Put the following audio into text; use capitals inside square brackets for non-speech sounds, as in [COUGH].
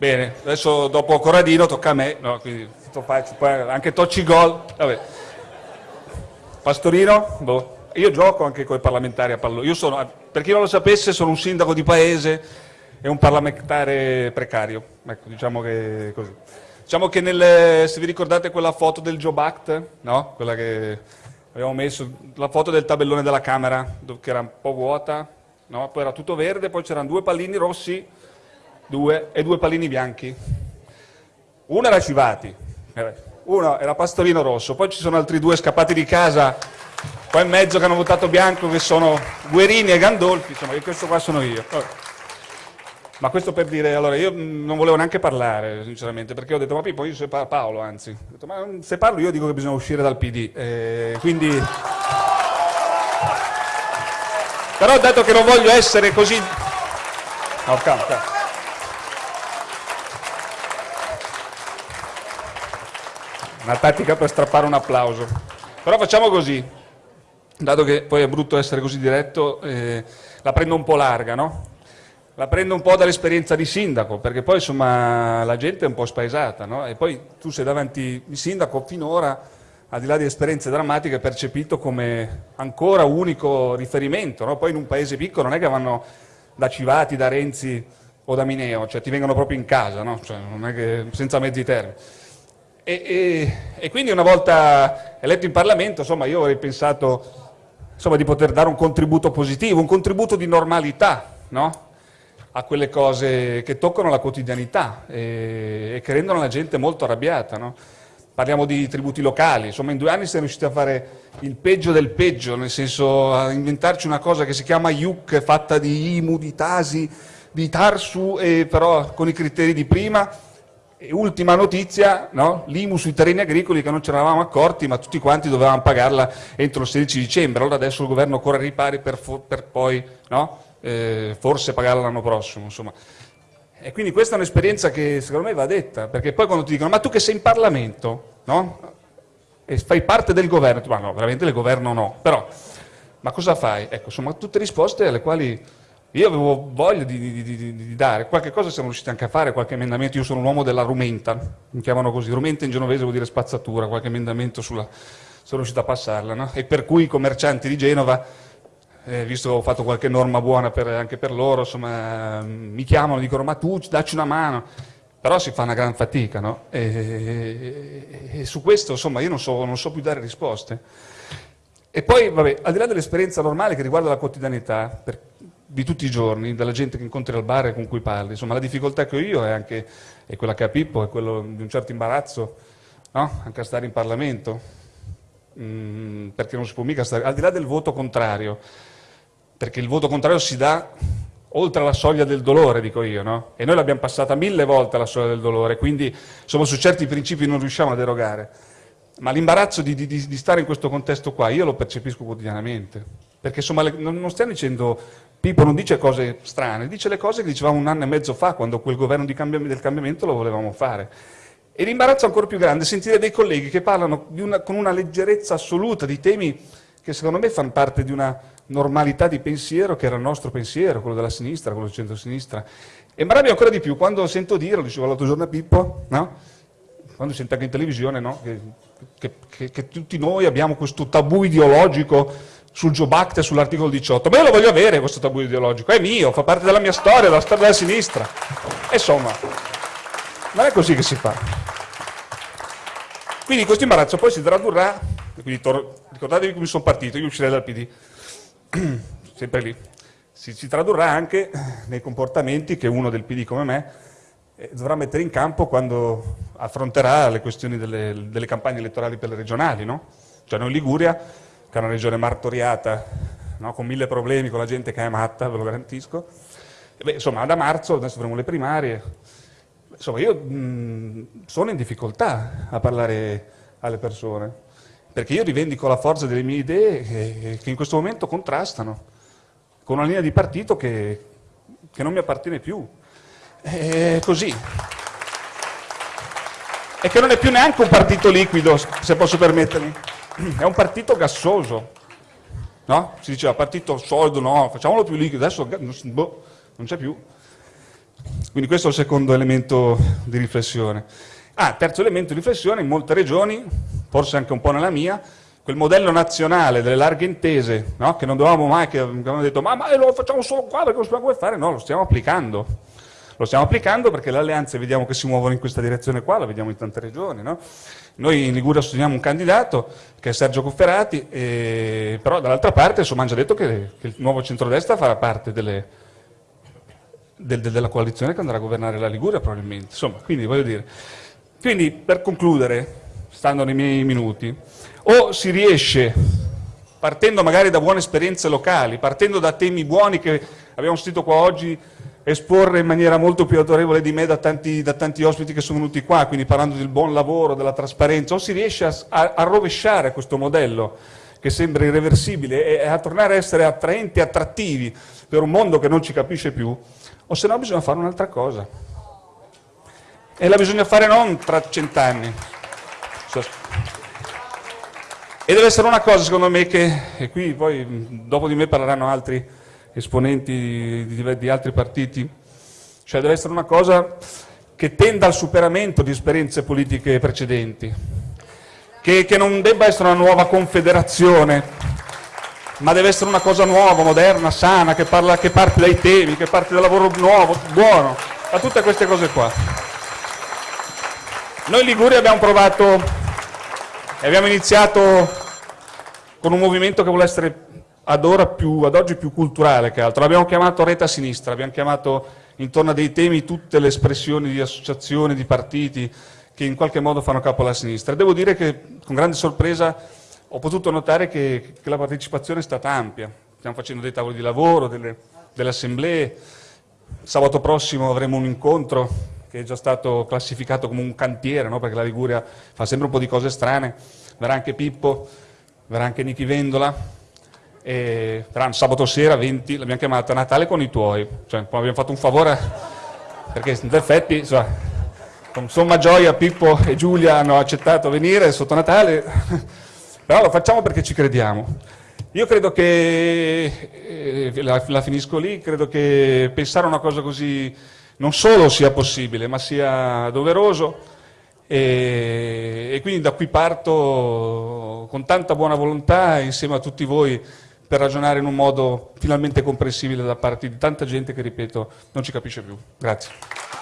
Bene, adesso dopo Corradino tocca a me, no, quindi anche Tocci Gol. Vabbè. Pastorino? Boh. Io gioco anche con i parlamentari a pallone. Io sono, per chi non lo sapesse, sono un sindaco di paese e un parlamentare precario. Ecco, diciamo che così. Diciamo che nel, se vi ricordate quella foto del Job Act, no? Quella che abbiamo messo, la foto del tabellone della Camera, che era un po' vuota, no? Poi era tutto verde, poi c'erano due pallini rossi, due, e due pallini bianchi. Uno era Civati, uno era Pastorino Rosso, poi ci sono altri due scappati di casa qua in mezzo che hanno votato bianco che sono Guerini e Gandolfi, insomma, questo qua sono io. Ma questo per dire, allora io non volevo neanche parlare, sinceramente, perché ho detto, ma Pippo, io se parlo, Paolo anzi, ho detto, ma se parlo io dico che bisogna uscire dal PD, eh, quindi... Però dato che non voglio essere così... No, calma, calma. Una tattica per strappare un applauso. Però facciamo così, dato che poi è brutto essere così diretto, eh, la prendo un po' larga, no? La prendo un po' dall'esperienza di sindaco, perché poi insomma la gente è un po' spaesata, no? E poi tu sei davanti il sindaco finora, al di là di esperienze drammatiche, percepito come ancora unico riferimento, no? Poi in un paese piccolo non è che vanno da Civati, da Renzi o da Mineo, cioè ti vengono proprio in casa, no? Cioè, non è che senza mezzi termini. E, e, e, quindi una volta eletto in Parlamento, insomma, io avrei pensato insomma, di poter dare un contributo positivo, un contributo di normalità, no? a quelle cose che toccano la quotidianità e, e che rendono la gente molto arrabbiata. No? Parliamo di tributi locali, insomma in due anni siamo riusciti a fare il peggio del peggio, nel senso a inventarci una cosa che si chiama IUC, fatta di IMU, di TASI, di TARSU, però con i criteri di prima. E ultima notizia, no? l'IMU sui terreni agricoli che non ne eravamo accorti, ma tutti quanti dovevamo pagarla entro il 16 dicembre, allora adesso il governo corre ai ripari per, per poi no? eh, forse pagarla l'anno prossimo. Insomma. E quindi questa è un'esperienza che secondo me va detta, perché poi quando ti dicono ma tu che sei in Parlamento no? e fai parte del governo, ma no, veramente del governo no, però ma cosa fai? Ecco, insomma, tutte risposte alle quali io avevo voglia di, di, di, di, dare, qualche cosa siamo riusciti anche a fare, qualche emendamento, io sono un uomo della rumenta, mi chiamano così, rumenta in genovese vuol dire spazzatura, qualche emendamento sulla, sono riuscito a passarla, no? e per cui i commercianti di Genova eh, visto che ho fatto qualche norma buona per, anche per loro, insomma, mi chiamano, dicono ma tu dacci una mano, però si fa una gran fatica, no? e, e, e, su questo insomma io non so, non so più dare risposte. E poi, vabbè, al di là dell'esperienza normale che riguarda la quotidianità per, di tutti i giorni, dalla gente che incontri al bar e con cui parli, insomma la difficoltà che ho io è anche è quella che ha Pippo, è quello di un certo imbarazzo, no? anche a stare in Parlamento, mm, perché non si può mica stare, al di là del voto contrario, perché il voto contrario si dà oltre la soglia del dolore, dico io, no? E noi l'abbiamo passata mille volte la soglia del dolore, quindi insomma, su certi principi non riusciamo a derogare. Ma l'imbarazzo di, di, di, stare in questo contesto qua, io lo percepisco quotidianamente. Perché insomma, non, stiamo dicendo, Pippo non dice cose strane, dice le cose che dicevamo un anno e mezzo fa, quando quel governo cambiamento, del cambiamento lo volevamo fare. E l'imbarazzo ancora più grande è sentire dei colleghi che parlano una, con una leggerezza assoluta di temi che secondo me fanno parte di una normalità di pensiero che era il nostro pensiero, quello della sinistra, quello del centro-sinistra. E mi arrabbio ancora di più quando sento dire, lo dicevo l'altro giorno a Pippo, no? quando sento anche in televisione, no? che, che, che, che, tutti noi abbiamo questo tabù ideologico sul Joe Act e sull'articolo 18, ma io lo voglio avere questo tabù ideologico, è mio, fa parte della mia storia, della storia della sinistra. Insomma, non è così che si fa. Quindi questo imbarazzo poi si tradurrà, quindi ricordatevi come sono partito, io uscirei dal PD, [CLEARS THROAT] sempre lì, si, si, tradurrà anche nei comportamenti che uno del PD come me eh, dovrà mettere in campo quando affronterà le questioni delle, delle campagne elettorali per le regionali. No? Cioè noi in Liguria, che è una regione martoriata, no? con mille problemi, con la gente che è matta, ve lo garantisco, beh, insomma da marzo, adesso avremo le primarie, insomma io mh, sono in difficoltà a parlare alle persone perché io rivendico la forza delle mie idee che, che in questo momento contrastano con una linea di partito che, che non mi appartiene più. È così. E che non è più neanche un partito liquido, se posso permettermi, è un partito gassoso. No? Si diceva partito solido, no, facciamolo più liquido, adesso boh, non c'è più. Quindi questo è il secondo elemento di riflessione. Ah, terzo elemento di riflessione, in molte regioni, forse anche un po' nella mia, quel modello nazionale delle larghe intese, no? che non dovevamo mai, che abbiamo detto ma, ma lo facciamo solo qua perché non sappiamo come fare, no, lo stiamo applicando. Lo stiamo applicando perché le alleanze vediamo che si muovono in questa direzione qua, la vediamo in tante regioni. No? Noi in Liguria sosteniamo un candidato che è Sergio Cofferati, e, però dall'altra parte hanno già detto che, che il nuovo centrodestra farà parte delle, del, della coalizione che andrà a governare la Liguria probabilmente. Insomma, quindi voglio dire, quindi per concludere, stando nei miei minuti, o si riesce, partendo magari da buone esperienze locali, partendo da temi buoni che abbiamo sentito qua oggi esporre in maniera molto più autorevole di me da tanti, da tanti, ospiti che sono venuti qua, quindi parlando del buon lavoro, della trasparenza, o si riesce a, a, a rovesciare questo modello che sembra irreversibile e a tornare a essere attraenti e attrattivi per un mondo che non ci capisce più, o se no bisogna fare un'altra cosa. E la bisogna fare non tra cent'anni. E deve essere una cosa, secondo me, che, e qui poi dopo di me parleranno altri esponenti di, di altri partiti, cioè deve essere una cosa che tenda al superamento di esperienze politiche precedenti, che, che, non debba essere una nuova confederazione, ma deve essere una cosa nuova, moderna, sana, che, parla, che parte dai temi, che parte dal lavoro nuovo, buono, da tutte queste cose qua. Noi in Liguria abbiamo provato e abbiamo iniziato con un movimento che vuole essere ad, più, ad oggi più culturale che altro. L'abbiamo chiamato Rete a Sinistra, abbiamo chiamato intorno a dei temi tutte le espressioni di associazioni, di partiti che in qualche modo fanno capo alla sinistra. devo dire che con grande sorpresa ho potuto notare che, che la partecipazione è stata ampia. Stiamo facendo dei tavoli di lavoro, delle, delle assemblee. Sabato prossimo avremo un incontro che è già stato classificato come un cantiere, no? perché la Liguria fa sempre un po' di cose strane. Verrà anche Pippo, verrà anche Nichi Vendola, e sabato sera 20, l'abbiamo chiamata Natale con i tuoi, cioè abbiamo fatto un favore perché in effetti insomma, con somma gioia Pippo e Giulia hanno accettato venire sotto Natale, [LAUGHS] però lo facciamo perché ci crediamo. Io credo che, eh, la, la finisco lì, credo che pensare a una cosa così non solo sia possibile, ma sia doveroso. E quindi da qui parto con tanta buona volontà insieme a tutti voi per ragionare in un modo finalmente comprensibile da parte di tanta gente che, ripeto, non ci capisce più. Grazie.